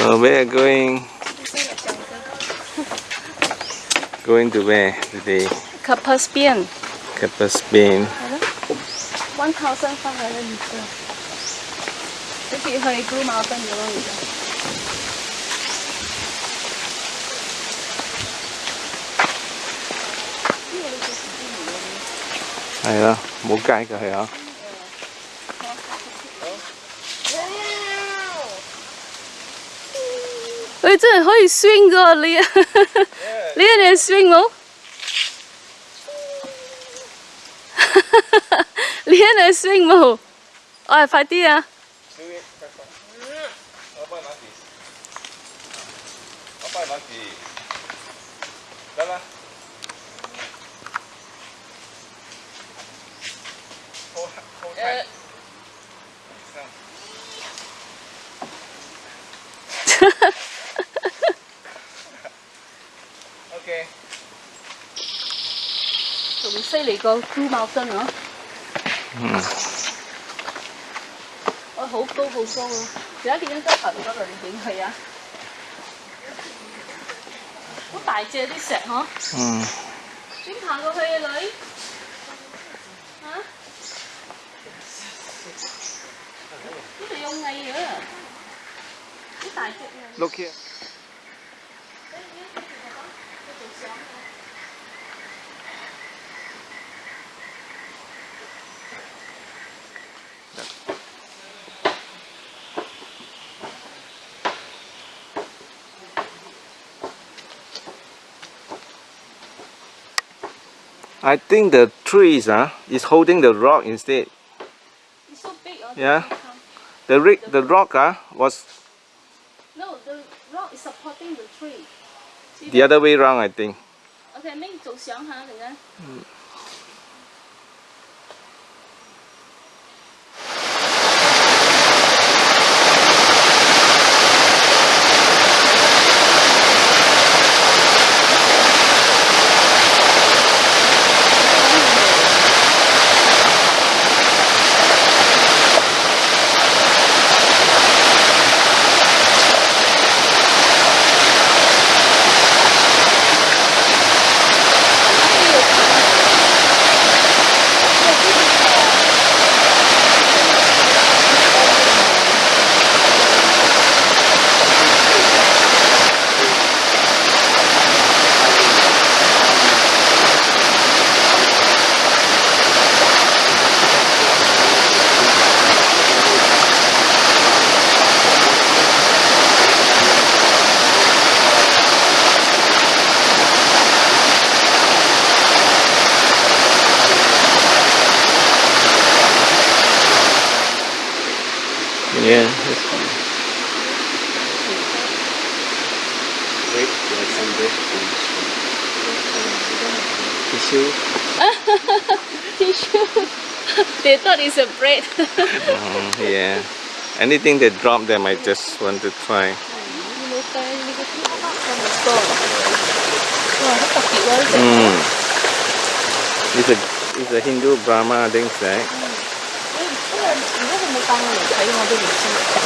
So we are going going to where today? Kbal Spean. Capaspian. Uh-huh. 1,500 meters. This is a blue mountain below Yeah, Đây đó, muốn? 佢真系可以 swing 噶你！你喺度 swing 冇？你喺度 swing 冇？我係快啲啊！我帮你，我你。仲犀利过 Blue Mountain 啊！嗯，我好高好高啊！而家见到周头嗰度你影佢啊！好大只啲石嗬，嗯，点爬过去啊女？吓？呢度有蚁啊！好大只啊！ Look here. I think the trees uh, is holding the rock instead. It's so big. oh, Yeah. they can't- The, ri- the rock uh, was No, the rock is supporting the tree. See the that? other way around, I think. OK，明做相下阵间。 Yeah, that's fine. Some Tissue. Tissue. they thought it's a bread. oh, yeah. Anything they drop them, I just want to try. Mm. It's a it's a Hindu Brahma thing, right? 이거는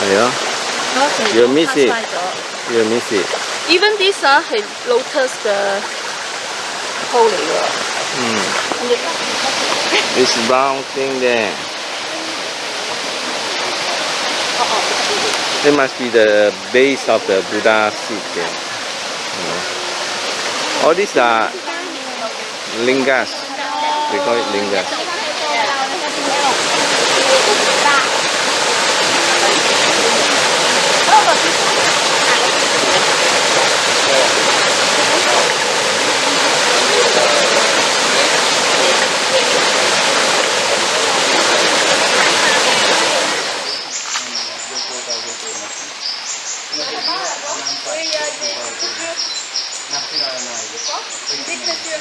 Yeah. Okay. You miss it. You miss it. Even this uh, is lotus the holy. Mm. This round thing there. It must be the base of the Buddha seat there. You. All these are lingas. We call it lingas. tích này kia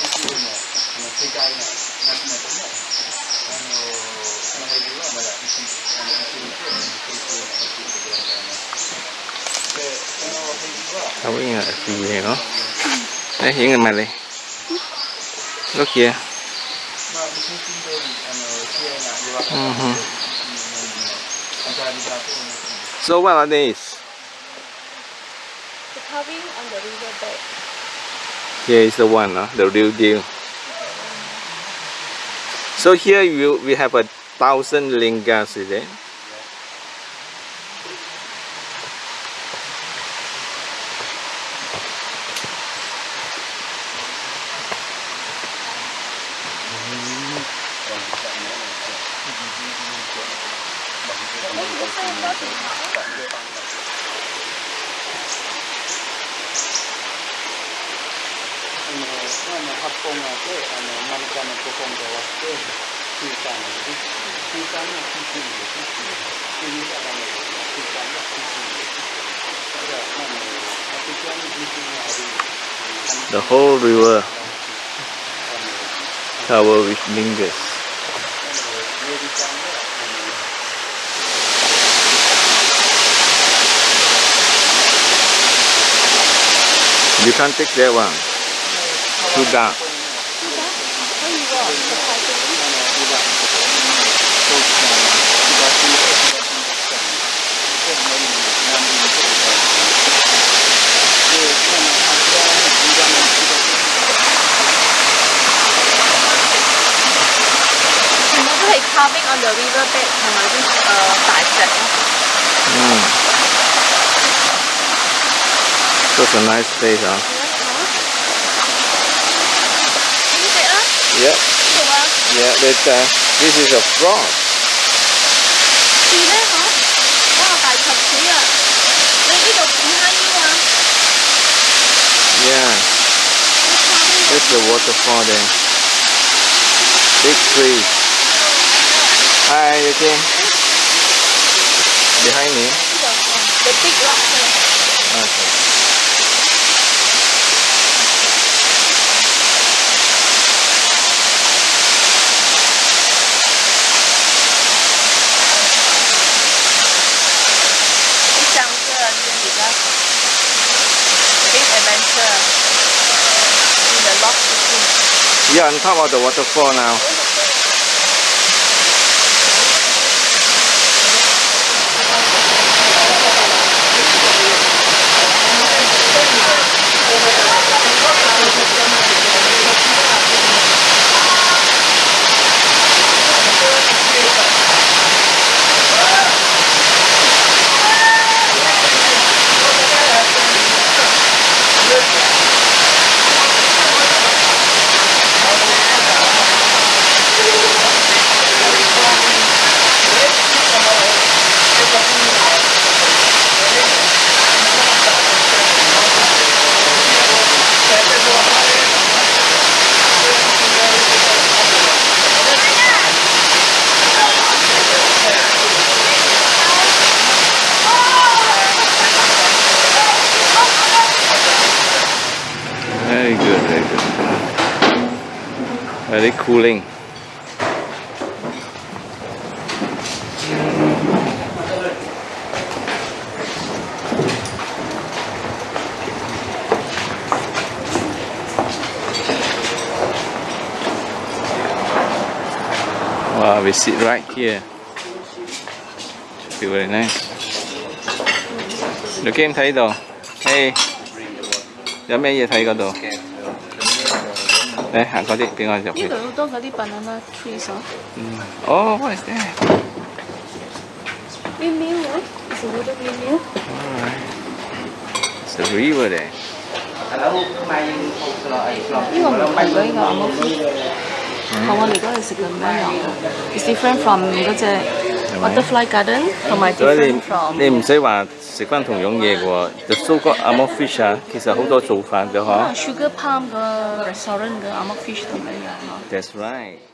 cái chùi này là cây cây nó hay cái chùi anh cái này cái chùi cái đường này về cái nó hay dữ là gì vậy đó đấy, hiển hình mà đi. Lúc kia. So what are these? Carving on the riverbed. Here is the one, uh, the real deal. So here you we have a thousand lingas, is it? The whole river tower with lingas. You can't take that one. 系 carving on the riverbed 同埋啲诶大石咯。 Mm. Such a nice place, huh? Yeah. Yeah, but uh, this is a frog. Yeah. That's the waterfall there. Big tree. Hi, you okay? Behind me. The big rock. On top of the waterfall now. Very cooling. Wow, we sit right here. Should very nice. Look em thấy đồ. Hey. Dạ, giờ mấy giờ thấy có đồ. Okay. 嚟行嗰啲，俾我入去呢。度好多嗰啲 banana trees 啊。哦，what is that? Windmill 啊，is a wooden windmill。 Alright. It's the river there. 呢个唔系嗰啲牛毛同我哋嗰阵食嘅唔一样嘅，it's different from 嗰只 Butterfly garden 同埋所以 different 你 from 你唔使話食翻同樣嘢嘅喎。The amok fish 啊，其實好多做法嘅嗬。sugar palm 個 restaurant 嘅 amok fish 同一樣咯。That's right.